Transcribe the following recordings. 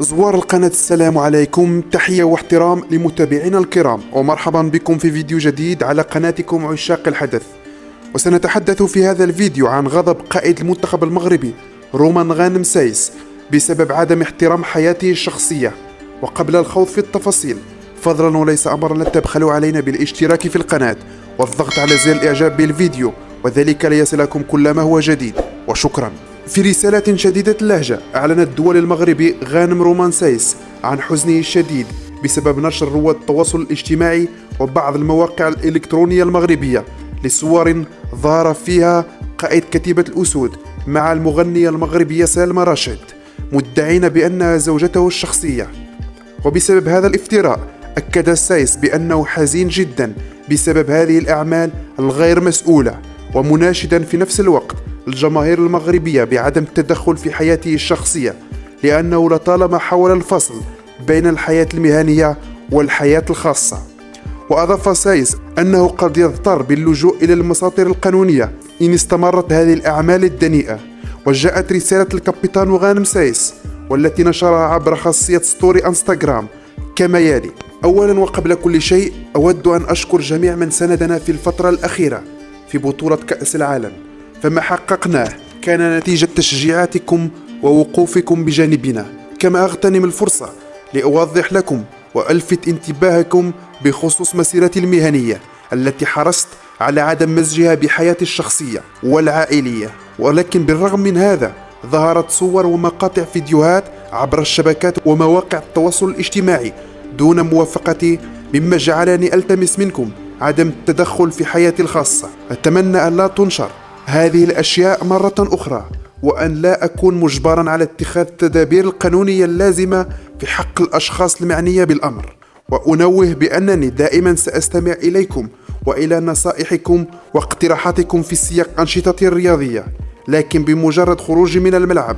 زوار القناة السلام عليكم. تحية واحترام لمتابعينا الكرام. ومرحبا بكم في فيديو جديد على قناتكم عشاق الحدث. وسنتحدث في هذا الفيديو عن غضب قائد المنتخب المغربي رومان غانم سايس بسبب عدم احترام حياته الشخصية. وقبل الخوض في التفاصيل فضلا وليس أمرا لا تبخلوا علينا بالاشتراك في القناة. والضغط على زر الإعجاب بالفيديو وذلك ليصلكم كل ما هو جديد. وشكرا. في رسالة شديدة اللهجة أعلن الدولي المغربي غانم رومان سايس عن حزنه الشديد بسبب نشر رواد التواصل الاجتماعي وبعض المواقع الإلكترونية المغربية لصور ظهر فيها قائد كتيبة الأسود مع المغنية المغربية سلمى راشد مدعين بأنها زوجته الشخصية. وبسبب هذا الافتراء أكد السايس بأنه حزين جدا بسبب هذه الأعمال الغير مسؤولة ومناشدا في نفس الوقت الجماهير المغربية بعدم التدخل في حياته الشخصية لأنه لطالما حاول الفصل بين الحياة المهنية والحياة الخاصة. وأضاف سايس أنه قد يضطر باللجوء إلى المساطر القانونية إن استمرت هذه الأعمال الدنيئة. وجاءت رسالة ال capitaine غانم سايس والتي نشرها عبر خاصية story Instagram. كما يلي أولا وقبل كل شيء أود أن أشكر جميع من ساندنا في الفترة الأخيرة في بطولة كأس العالم. فما حققناه كان نتيجة تشجيعاتكم ووقوفكم بجانبنا. كما أغتنم الفرصة لأوضح لكم وألفت انتباهكم بخصوص مسيرتي المهنية التي حرصت على عدم مزجها بحياتي الشخصية والعائلية. ولكن بالرغم من هذا ظهرت صور ومقاطع فيديوهات عبر الشبكات ومواقع التواصل الاجتماعي دون موافقتي مما جعلني ألتمس منكم عدم التدخل في حياتي الخاصة. أتمنى أن لا تنشر هذه الأشياء مرة أخرى وأن لا أكون مجبرا على اتخاذ التدابير القانونية اللازمة في حق الأشخاص المعنية بالأمر. وأنوه بأنني دائما سأستمع إليكم وإلى نصائحكم واقتراحاتكم في سياق أنشطتي الرياضية. لكن بمجرد خروجي من الملعب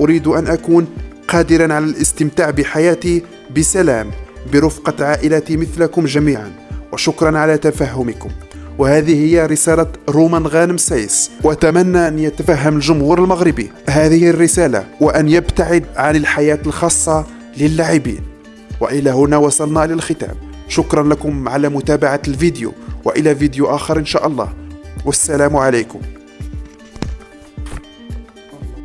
أريد أن أكون قادرا على الاستمتاع بحياتي بسلام برفقة عائلتي مثلكم جميعا. وشكرا على تفهمكم. وهذه هي رسالة رومان غانم سايس وأتمنى أن يتفهم الجمهور المغربي هذه الرسالة وأن يبتعد عن الحياة الخاصة للاعبين. وإلى هنا وصلنا للختام شكرا لكم على متابعة الفيديو وإلى فيديو آخر إن شاء الله. والسلام عليكم.